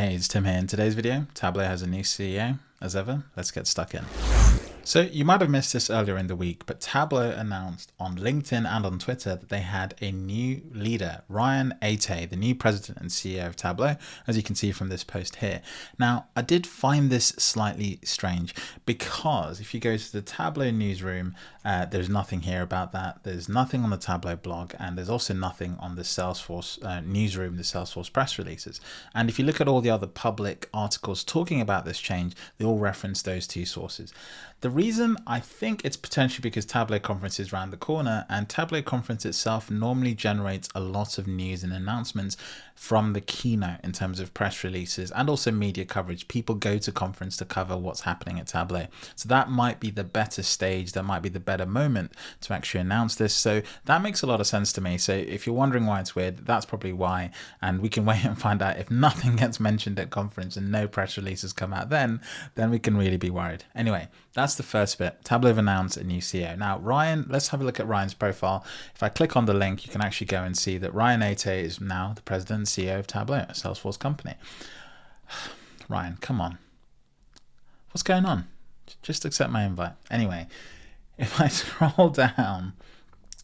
Hey, it's Tim here. In today's video, Tableau has a new CEO. As ever, let's get stuck in. So you might have missed this earlier in the week, but Tableau announced on LinkedIn and on Twitter that they had a new leader, Ryan Aytay, the new president and CEO of Tableau, as you can see from this post here. Now, I did find this slightly strange because if you go to the Tableau newsroom, uh, there's nothing here about that. There's nothing on the Tableau blog, and there's also nothing on the Salesforce uh, newsroom, the Salesforce press releases. And if you look at all the other public articles talking about this change, they all reference those two sources. The reason I think it's potentially because Tableau Conference is around the corner and Tableau Conference itself normally generates a lot of news and announcements from the keynote in terms of press releases and also media coverage. People go to conference to cover what's happening at Tableau. So that might be the better stage, that might be the better moment to actually announce this. So that makes a lot of sense to me. So if you're wondering why it's weird, that's probably why. And we can wait and find out if nothing gets mentioned at conference and no press releases come out then, then we can really be worried. Anyway, that's the first bit. Tableau announced a new CEO. Now, Ryan, let's have a look at Ryan's profile. If I click on the link, you can actually go and see that Ryan Aytay is now the president and CEO of Tableau, a Salesforce company. Ryan, come on. What's going on? Just accept my invite. Anyway, if I scroll down,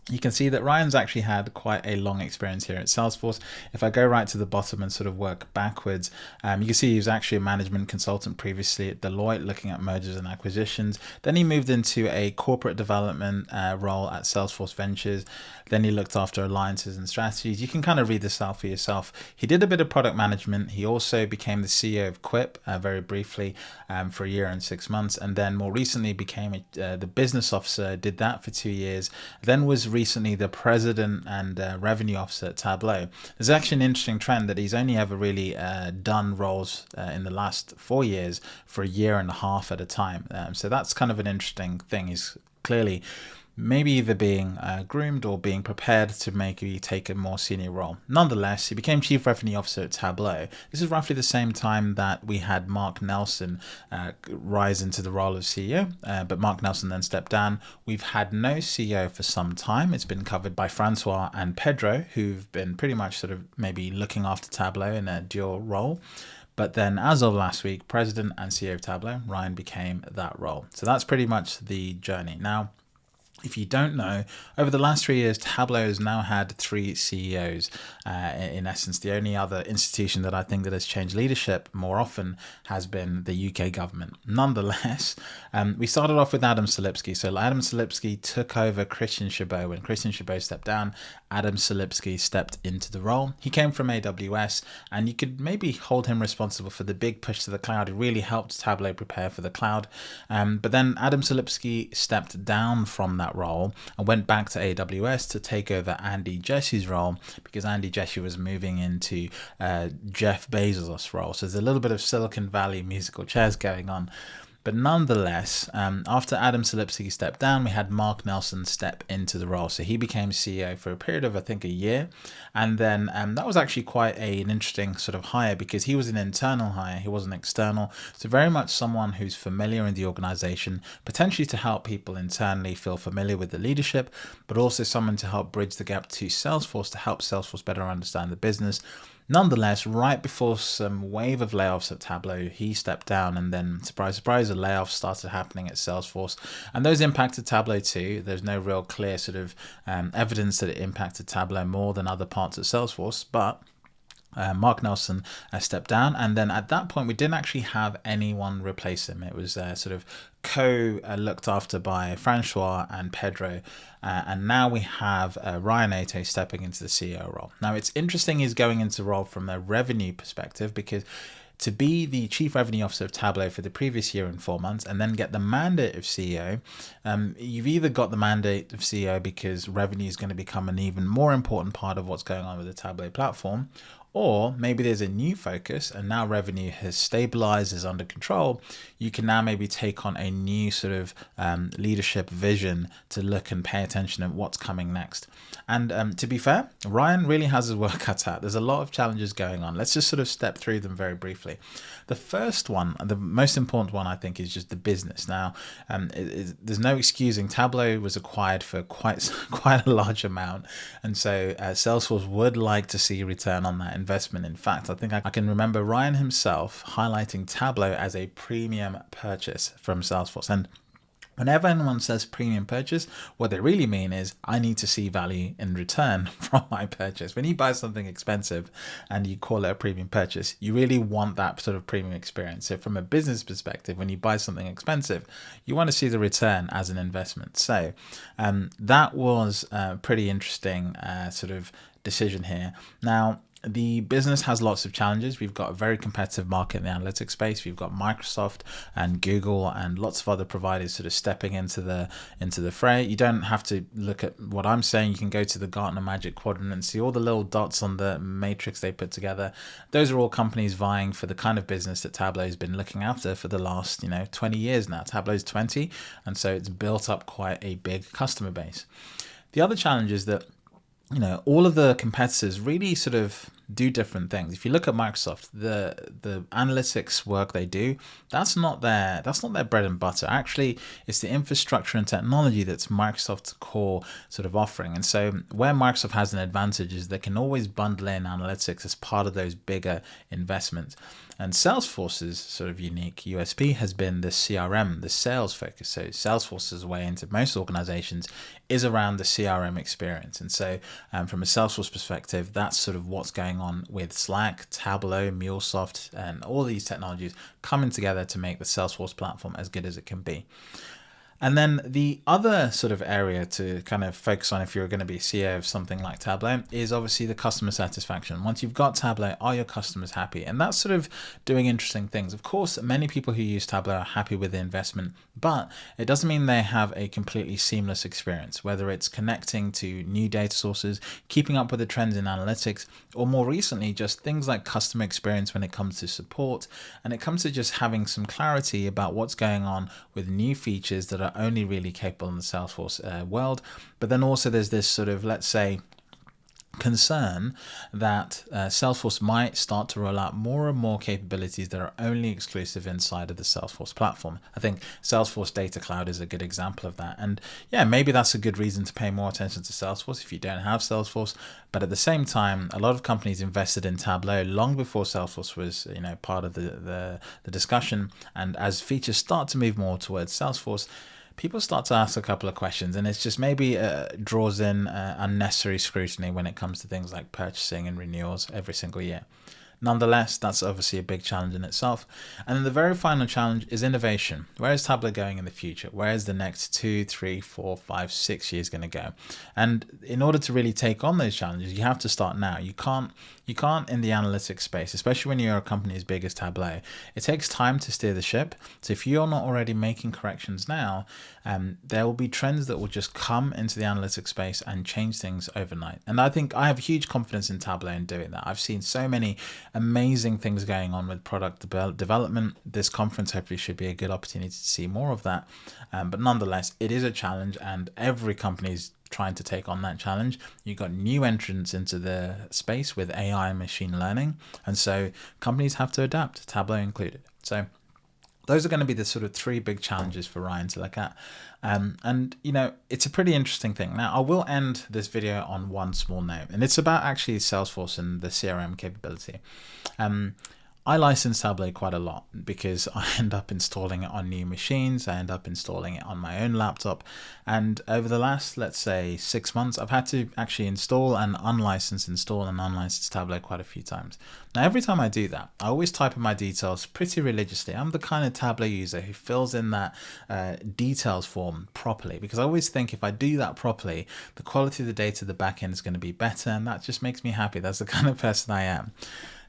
you can see that Ryan's actually had quite a long experience here at Salesforce. If I go right to the bottom and sort of work backwards, um, you can see he was actually a management consultant previously at Deloitte looking at mergers and acquisitions. Then he moved into a corporate development uh, role at Salesforce Ventures. Then he looked after alliances and strategies. You can kind of read this out for yourself. He did a bit of product management. He also became the CEO of Quip uh, very briefly um, for a year and six months. And then more recently became a, uh, the business officer, did that for two years. Then was recently the president and uh, revenue officer at Tableau. There's actually an interesting trend that he's only ever really uh, done roles uh, in the last four years for a year and a half at a time. Um, so that's kind of an interesting thing. He's clearly maybe either being uh, groomed or being prepared to maybe take a more senior role. Nonetheless, he became Chief Revenue Officer at Tableau. This is roughly the same time that we had Mark Nelson uh, rise into the role of CEO, uh, but Mark Nelson then stepped down. We've had no CEO for some time. It's been covered by Francois and Pedro, who've been pretty much sort of maybe looking after Tableau in a dual role. But then, as of last week, President and CEO of Tableau, Ryan became that role. So that's pretty much the journey. Now, if you don't know, over the last three years, Tableau has now had three CEOs. Uh, in essence, the only other institution that I think that has changed leadership more often has been the UK government. Nonetheless, um, we started off with Adam Selipsky. So Adam Selipsky took over Christian Chabot. When Christian Chabot stepped down, Adam Selipsky stepped into the role. He came from AWS, and you could maybe hold him responsible for the big push to the cloud. It really helped Tableau prepare for the cloud. Um, but then Adam Selipsky stepped down from that role and went back to AWS to take over Andy Jassy's role because Andy Jassy was moving into uh, Jeff Bezos' role. So there's a little bit of Silicon Valley musical chairs going on. But nonetheless, um, after Adam Selipsky stepped down, we had Mark Nelson step into the role. So he became CEO for a period of, I think, a year. And then um, that was actually quite a, an interesting sort of hire because he was an internal hire, he wasn't external. So very much someone who's familiar in the organization, potentially to help people internally feel familiar with the leadership, but also someone to help bridge the gap to Salesforce to help Salesforce better understand the business Nonetheless, right before some wave of layoffs at Tableau, he stepped down and then, surprise, surprise, the layoffs started happening at Salesforce. And those impacted Tableau too. There's no real clear sort of um, evidence that it impacted Tableau more than other parts of Salesforce, but uh, Mark Nelson uh, stepped down, and then at that point we didn't actually have anyone replace him. It was uh, sort of co uh, looked after by Francois and Pedro, uh, and now we have uh, Ryan Aytay stepping into the CEO role. Now it's interesting he's going into role from a revenue perspective because to be the chief revenue officer of Tableau for the previous year and four months and then get the mandate of CEO, um, you've either got the mandate of CEO because revenue is going to become an even more important part of what's going on with the Tableau platform, or maybe there's a new focus and now revenue has stabilized, is under control. You can now maybe take on a new sort of um, leadership vision to look and pay attention at what's coming next. And um, to be fair, Ryan really has his work cut out. There's a lot of challenges going on. Let's just sort of step through them very briefly. The first one, the most important one, I think, is just the business. Now, um, it, it, there's no excusing. Tableau was acquired for quite quite a large amount, and so uh, Salesforce would like to see return on that investment. In fact, I think I can remember Ryan himself highlighting Tableau as a premium purchase from Salesforce. And Whenever anyone says premium purchase, what they really mean is I need to see value in return from my purchase. When you buy something expensive and you call it a premium purchase, you really want that sort of premium experience. So, from a business perspective, when you buy something expensive, you want to see the return as an investment. So, um, that was a pretty interesting uh, sort of decision here. Now, the business has lots of challenges. We've got a very competitive market in the analytics space. We've got Microsoft and Google and lots of other providers sort of stepping into the into the fray. You don't have to look at what I'm saying. You can go to the Gartner Magic Quadrant and see all the little dots on the matrix they put together. Those are all companies vying for the kind of business that Tableau has been looking after for the last, you know, 20 years now. Tableau's 20, and so it's built up quite a big customer base. The other challenge is that you know all of the competitors really sort of do different things. If you look at microsoft the the analytics work they do that's not their that's not their bread and butter. Actually it's the infrastructure and technology that's microsoft's core sort of offering. And so where microsoft has an advantage is they can always bundle in analytics as part of those bigger investments and Salesforce's sort of unique USP has been the CRM, the sales focus. So Salesforce's way into most organizations is around the CRM experience. And so um, from a Salesforce perspective, that's sort of what's going on with Slack, Tableau, MuleSoft, and all these technologies coming together to make the Salesforce platform as good as it can be. And then the other sort of area to kind of focus on if you're going to be CEO of something like Tableau is obviously the customer satisfaction. Once you've got Tableau, are your customers happy? And that's sort of doing interesting things. Of course, many people who use Tableau are happy with the investment, but it doesn't mean they have a completely seamless experience, whether it's connecting to new data sources, keeping up with the trends in analytics, or more recently, just things like customer experience when it comes to support. And it comes to just having some clarity about what's going on with new features that are are only really capable in the Salesforce uh, world. But then also there's this sort of, let's say, concern that uh, Salesforce might start to roll out more and more capabilities that are only exclusive inside of the Salesforce platform. I think Salesforce Data Cloud is a good example of that. And yeah, maybe that's a good reason to pay more attention to Salesforce if you don't have Salesforce. But at the same time, a lot of companies invested in Tableau long before Salesforce was, you know, part of the, the, the discussion. And as features start to move more towards Salesforce, people start to ask a couple of questions, and it's just maybe uh, draws in uh, unnecessary scrutiny when it comes to things like purchasing and renewals every single year. Nonetheless, that's obviously a big challenge in itself. And then the very final challenge is innovation. Where is Tableau going in the future? Where is the next two, three, four, five, six years going to go? And in order to really take on those challenges, you have to start now. You can't you can't in the analytics space, especially when you're a company as big as Tableau. It takes time to steer the ship. So if you're not already making corrections now, um, there will be trends that will just come into the analytics space and change things overnight. And I think I have huge confidence in Tableau in doing that. I've seen so many amazing things going on with product de development. This conference hopefully should be a good opportunity to see more of that. Um, but nonetheless, it is a challenge, and every company is trying to take on that challenge. You've got new entrants into the space with AI and machine learning, and so companies have to adapt, Tableau included. So those are going to be the sort of three big challenges for Ryan to look at. Um, and, you know, it's a pretty interesting thing. Now, I will end this video on one small note, and it's about actually Salesforce and the CRM capability. Um, I license Tableau quite a lot because I end up installing it on new machines. I end up installing it on my own laptop. And over the last, let's say, six months, I've had to actually install and unlicense, install and unlicense Tableau quite a few times. Now, every time I do that, I always type in my details pretty religiously. I'm the kind of Tableau user who fills in that uh, details form properly because I always think if I do that properly, the quality of the data, the backend is going to be better. And that just makes me happy. That's the kind of person I am.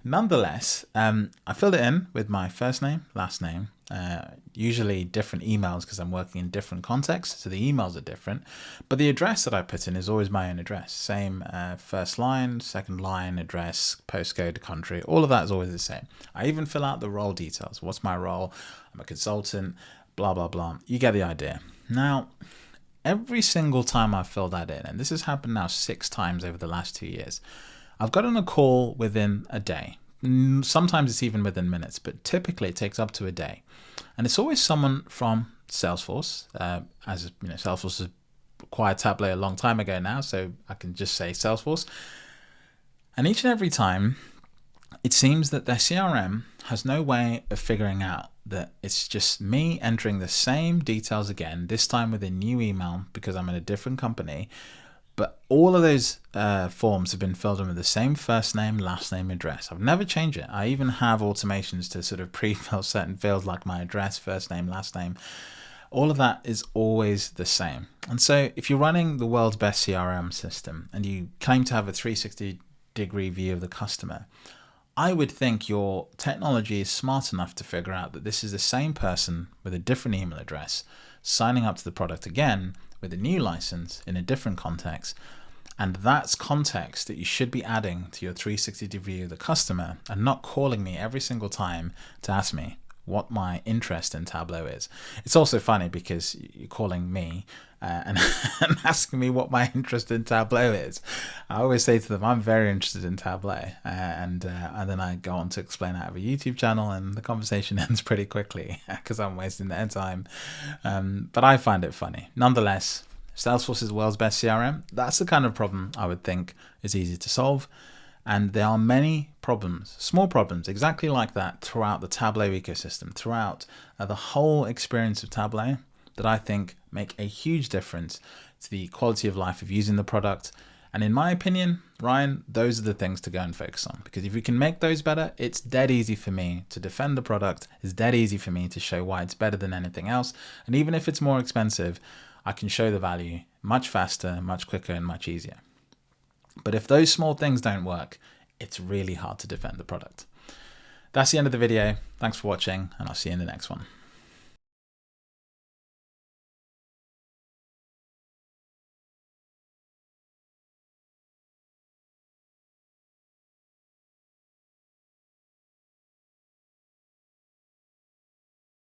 Nonetheless, um, I filled it in with my first name, last name, uh, usually different emails because I'm working in different contexts, so the emails are different. But the address that I put in is always my own address. Same uh, first line, second line, address, postcode, country, all of that is always the same. I even fill out the role details. What's my role? I'm a consultant, blah, blah, blah. You get the idea. Now, every single time I fill that in, and this has happened now six times over the last two years, I've gotten a call within a day. Sometimes it's even within minutes, but typically it takes up to a day. And it's always someone from Salesforce, uh, as you know, Salesforce acquired Tableau a long time ago now, so I can just say Salesforce. And each and every time it seems that their CRM has no way of figuring out that it's just me entering the same details again, this time with a new email because I'm in a different company. But all of those uh, forms have been filled in with the same first name, last name, address. I've never changed it. I even have automations to sort of pre-fill certain fields like my address, first name, last name. All of that is always the same. And so if you're running the world's best CRM system and you claim to have a 360 degree view of the customer, I would think your technology is smart enough to figure out that this is the same person with a different email address signing up to the product again with a new license in a different context. And that's context that you should be adding to your 360 degree of the customer and not calling me every single time to ask me, what my interest in Tableau is. It's also funny because you're calling me uh, and, and, asking me what my interest in Tableau is. I always say to them, I'm very interested in Tableau. Uh, and, uh, and then I go on to explain I have a YouTube channel and the conversation ends pretty quickly because I'm wasting their time. Um, but I find it funny. Nonetheless, Salesforce is the world's best CRM. That's the kind of problem I would think is easy to solve. And there are many problems, small problems, exactly like that throughout the Tableau ecosystem, throughout uh, the whole experience of Tableau that I think make a huge difference to the quality of life of using the product. And in my opinion, Ryan, those are the things to go and focus on because if you can make those better, it's dead easy for me to defend the product. It's dead easy for me to show why it's better than anything else. And even if it's more expensive, I can show the value much faster, much quicker, and much easier. But if those small things don't work, it's really hard to defend the product. That's the end of the video. Thanks for watching, and I'll see you in the next one.